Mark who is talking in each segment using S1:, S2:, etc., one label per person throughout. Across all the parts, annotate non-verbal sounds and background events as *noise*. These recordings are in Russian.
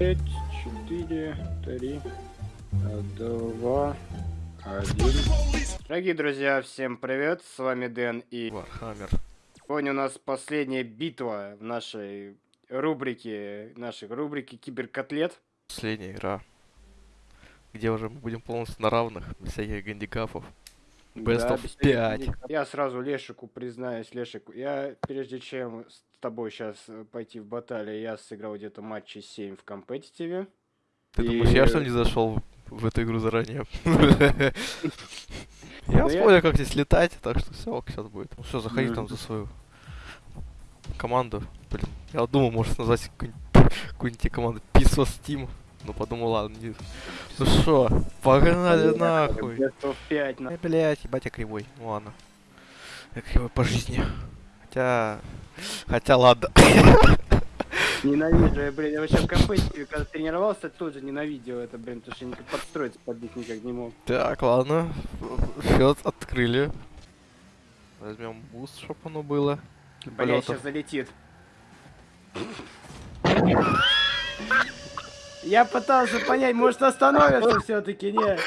S1: Пять, четыре, три, два, один. Дорогие друзья, всем привет, с вами Дэн и
S2: Warhammer.
S1: сегодня у нас последняя битва в нашей рубрике, нашей рубрике Киберкотлет.
S2: Последняя игра. Где уже мы будем полностью на равных, без всяких гандикапов. Best
S1: Да,
S2: of
S1: без
S2: 5.
S1: всяких- Я сразу Лешику признаюсь, Лешик, я прежде чем с тобой сейчас пойти в баталию, я сыграл где-то матчей 7 в компетитиве.
S2: Ты
S1: И-
S2: думаешь, я что не зашел в эту игру заранее? *laughs* Я
S1: Да я-
S2: вспомнил, как здесь летать, так что все, ок, сейчас будет. Ну все, заходи там за свою команду. Блин, я думал, может назвать какую-нибудь команду of Steam. Ну подумал, ладно, не... Ну шо, погнали нахуй.
S1: Best of 5 на...
S2: Эй, блядь, ебать я кривой. Ну ладно. Я кривой по жизни. Хотя... Хотя ладно. *laughs*
S1: Ненавижу, я, блин, я вообще в компетитиве, когда тренировался, тоже ненавидел это, блин, потому что я никак подстроиться под них никак не мог.
S2: Так, ладно. Счет открыли. Возьмем буст, чтобы оно было. для
S1: Бля,
S2: полётов.
S1: сейчас залетит. Я пытался понять, может остановится все-таки, не.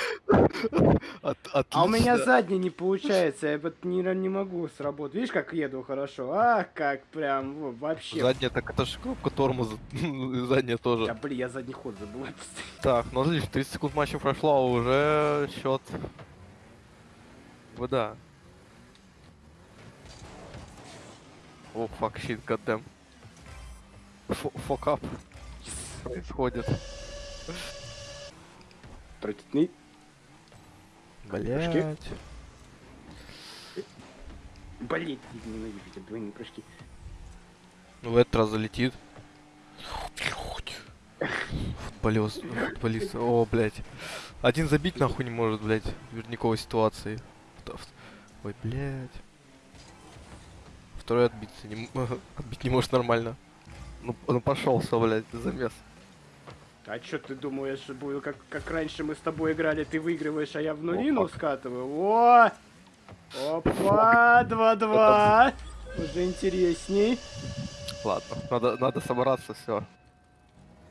S2: От-
S1: А у меня задний не получается, я вот не, не могу сработать. Видишь, как еду хорошо? Ах, как прям во- вообще.
S2: Задняя, так это же кнопка тормоза. *laughs* Задняя
S1: Да,
S2: тоже.
S1: блин, я задний ход забыл.
S2: Так, ну отлично, 30 секунд матча прошло, а уже счет. Вы да. О, фак, щит, goddamn. Фок ап. Происходит.
S1: Протитни.
S2: Блять.
S1: Блять, ненавижу эти двойные прыжки.
S2: Ну, в этот раз залетит. Футболист, футболист. О, блядь. Один забить нахуй не может, блядь, в верниковой ситуации. Ой, блядь. Второй отбиться не, *laughs* отбить не может нормально. Ну, ну пошел, все, блядь, замес.
S1: А чё ты думаешь, буду как, как раньше мы с тобой играли, ты выигрываешь, а я в нулину скатываю? О! Опа, 2-2. Уже интересней.
S2: Ладно, надо, надо собраться, все.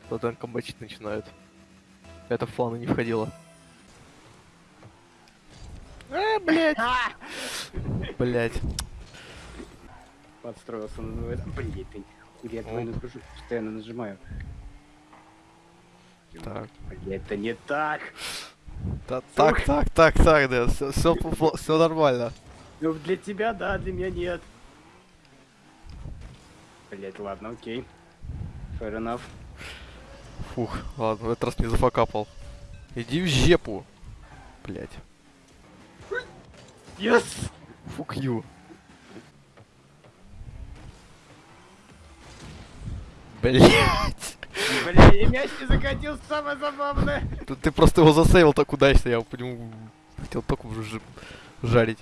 S2: Потом комбачить начинают. Это в планы не входило. Э, блядь. *laughs* Блядь.
S1: Подстроился, называется. Блин, я постоянно нажимаю.
S2: Так.
S1: Это не так.
S2: Да, так, так, так, так, да, все, все, нормально.
S1: Ну, для тебя да, для меня нет. Блять, ладно, окей. Fair enough.
S2: Фух, ладно, в этот раз не зафакапал. Иди в жепу. Блять.
S1: Yes!
S2: Фук ю. Блять.
S1: И мяч не закатил, самое забавное.
S2: Ты, ты просто его засейвил так удачно, я по нему хотел только уже жарить.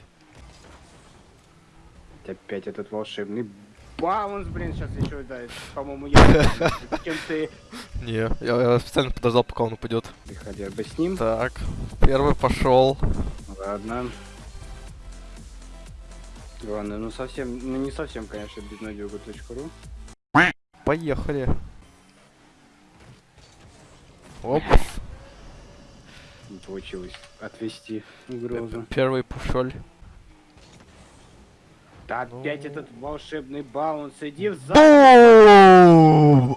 S1: Опять этот волшебный баунс, блин, сейчас еще, да, по-моему, я *laughs* чем ты.
S2: Не, я, я специально подождал, пока он упадет.
S1: Ты хотя бы с ним.
S2: Так, первый пошел.
S1: Ладно. Ладно, ну совсем, ну не совсем, конечно, безнадега.ру.
S2: Поехали. Оп.
S1: Не получилось отвести угрозу.
S2: Первый пушоль.
S1: Да
S2: Ну.
S1: опять этот волшебный баунс, иди в зал. *laughs*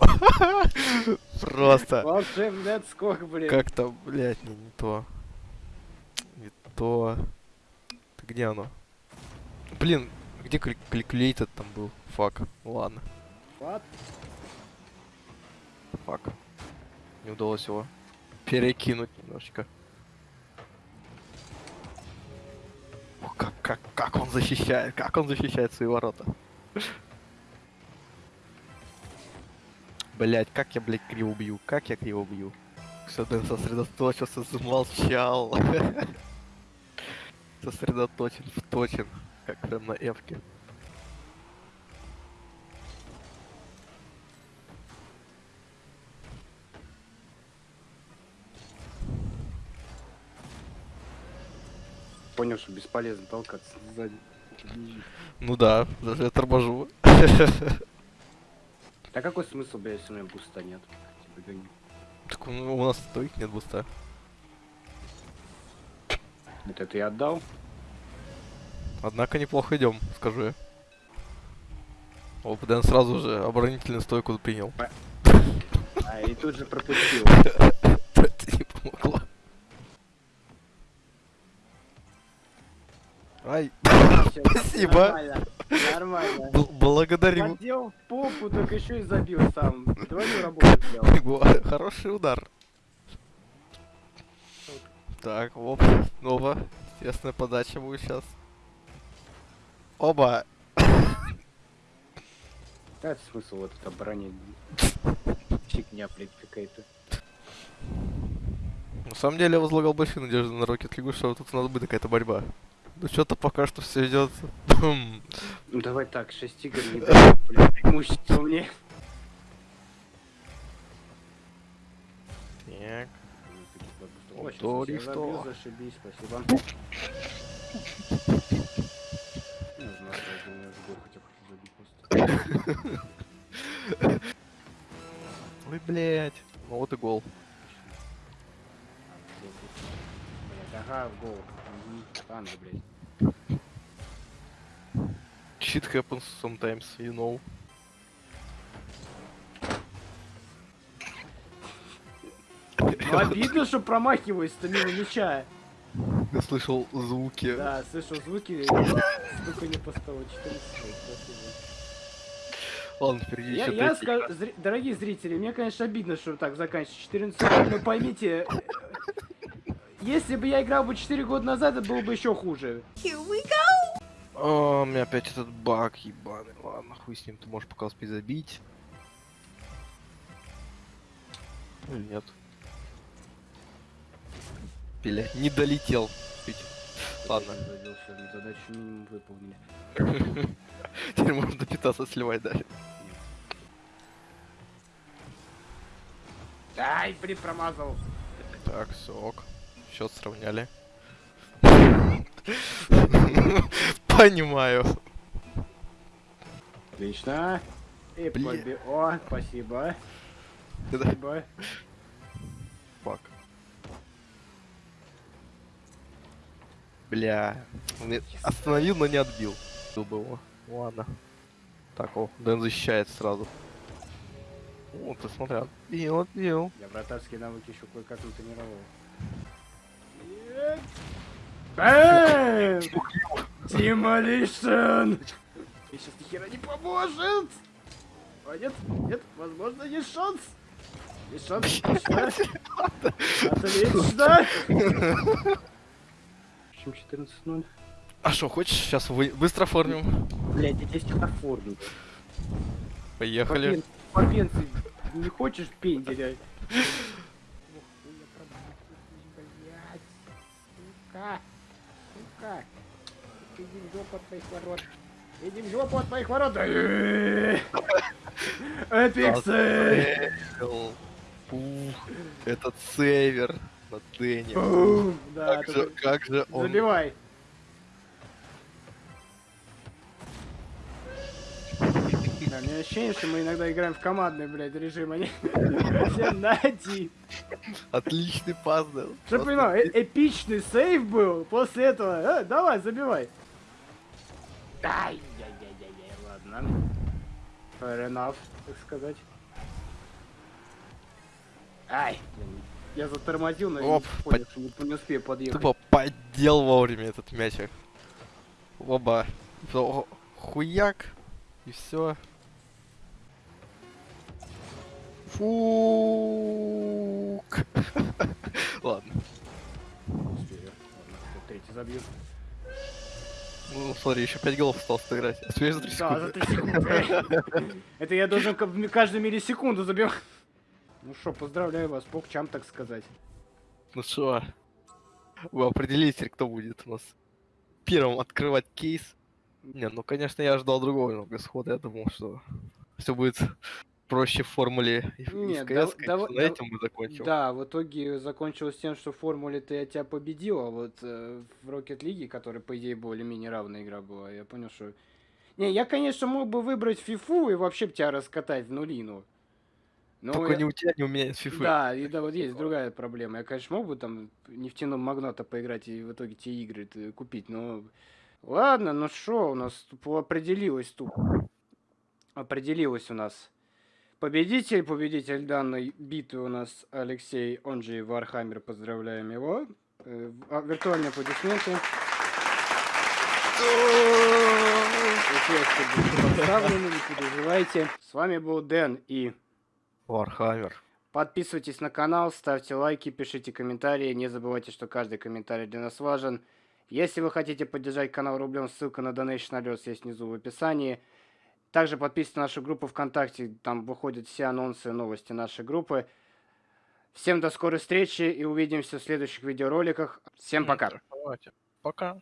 S2: Просто.
S1: Волшебный отскок, блин.
S2: Как-то, блядь, не, не то. Не то. Где оно? Блин, где калькулятор там был? Фак. Ну Ладно,
S1: Вот.
S2: фак. Не удалось его перекинуть немножечко. О, как, как, как он защищает, как он защищает свои ворота. Блять, как я, блядь, криво бью, как я криво бью. Все, Дэн сосредоточился, замолчал. *laughs* Сосредоточен, вточен, как прям на эвке.
S1: Понял, что бесполезно толкаться сзади.
S2: Ну да, даже я торможу.
S1: Да какой смысл, блядь, если у меня буста нет? Типа, гони.
S2: Так, ну, у нас стоит нет буста.
S1: Это ты отдал?
S2: Однако неплохо идем, скажу я. О, Дэн сразу же оборонительную стойку принял.
S1: А, и тут же пропустил. *laughs*
S2: Это не помогло. Ай,
S1: Всё,
S2: Спасибо.
S1: Нормально. Нормально.
S2: бл- благодарю.
S1: Поддел в попу, только еще и забил сам. Двойную работу сделал. *laughs*
S2: Хороший удар. Так, оп, снова. Естественная подача будет сейчас. Оба.
S1: Да, смысл вот это оборонить. Фигня, блядь, какая-то.
S2: На самом деле я возлагал большие надежды на Rocket League, что тут надо будет какая-то борьба. Ну что-то пока что все идет.
S1: Ну давай так, 6 игр не *laughs* дай, блядь, преимущество мне.
S2: Так.
S1: О, сейчас
S2: То
S1: я
S2: ли что.
S1: зашибись, спасибо. Не знаю, я думаю, в гол хотя бы хочу забить просто. *laughs*
S2: Ой, блять. Ну вот и гол.
S1: Блядь, ага, в гол. Танго, блядь.
S2: Shit happens sometimes, you know.
S1: Ну обидно, что промахиваюсь-то мимо мяча.
S2: Я слышал звуки.
S1: Да, слышал звуки, стука не по столу. 14 спасибо.
S2: Ладно, впереди
S1: Я, я скажу, зри- дорогие зрители, мне, конечно, обидно, что так заканчивается 14 секунд, но поймите, э, если бы я играл бы 4 года назад, это было бы еще хуже.
S2: О, у меня опять этот баг ебаный. Ладно, хуй с ним, ты можешь пока успеть забить. Или нет? Бля, не долетел. Ладно,
S1: задачу минимум выполнили.
S2: теперь можно питаться сливать дальше.
S1: Ай, блин, промазал.
S2: Так, сок. Счет сравняли. *laughs* Понимаю.
S1: Отлично. И поби- О, спасибо. Спасибо.
S2: фак. Бля. И Остановил, но не отбил. Был бы его. Ладно. Так, о, Дэн защищает сразу. О, ты смотри, отбил, отбил.
S1: Я вратарские навыки еще кое-как натренировал. Бэм! Demolition! И сейчас ни хера не поможет! О, нет, нет, возможно, есть шанс! Есть шанс, отлично! Отлично! В общем, 14-0.
S2: А что, хочешь, сейчас вы... быстро оформим?
S1: Блять, я здесь оформлю.
S2: Поехали.
S1: Попенцы, не хочешь пенделя? *laughs* Сука, сука, иди в жопу от моих ворот. Иди в жопу от моих ворот. *laughs* Эпиксы!
S2: Этот сейвер на Дэне. Же, как же он...
S1: забивай. Да, у меня ощущение, что мы иногда играем в командный, блядь, режим, а не *laughs* все на один.
S2: Отличный пас дал.
S1: Что
S2: Просто
S1: понимаю, э- эпичный сейв был, после этого, э, давай, забивай. Ай, яй яй яй яй ладно. Fair enough, так сказать. Ай, я затормозил, но я
S2: Оп,
S1: не понял, что не, не успею подъехать.
S2: Тупо поддел вовремя этот мячик. Оба. Хуяк. И все. Фук. *laughs* Ладно.
S1: Третий забью.
S2: Ну, смотри, еще 5 голов осталось сыграть. Успеешь за 3
S1: Да, за
S2: секунды?
S1: 3 секунды. Это я должен ка- каждую миллисекунду забивать. Ну что, поздравляю вас, покчам, так сказать.
S2: Ну что, вы определите, кто будет у нас первым открывать кейс. Не, ну конечно я ожидал другого немного исхода. Я думал, что все будет проще в формуле
S1: Нет,
S2: в CS, конечно,
S1: дав-
S2: на этом мы закончим.
S1: Да, в итоге закончилось тем, что в формуле-то я тебя победил, а вот э, в Rocket League, которая, по идее, более-менее равная игра была, я понял, что... Не, я, конечно, мог бы выбрать фифу и вообще тебя раскатать в нулину. Ну,
S2: Только
S1: я-
S2: не у тебя, не у меня из фифы.
S1: Да, и да, вот есть другая проблема. Я, конечно, мог бы там нефтяным магната поиграть и в итоге те игры т- купить, но... Ладно, ну что, у нас определилось тут. Определилось у нас. Победитель, победитель данной битвы у нас Алексей, он же Warhammer, поздравляем его. Э, а, Виртуальные аплодисменты. Поставлены, не переживайте. С вами был Дэн и...
S2: Warhammer.
S1: Подписывайтесь на канал, ставьте лайки, пишите комментарии. Не забывайте, что каждый комментарий для нас важен. Если вы хотите поддержать канал рублем, ссылка на DonationAlerts есть внизу в описании. Также подписывайтесь на нашу группу ВКонтакте, там выходят все анонсы новости нашей группы. Всем до скорой встречи и увидимся в следующих видеороликах. Всем пока.
S2: Пока.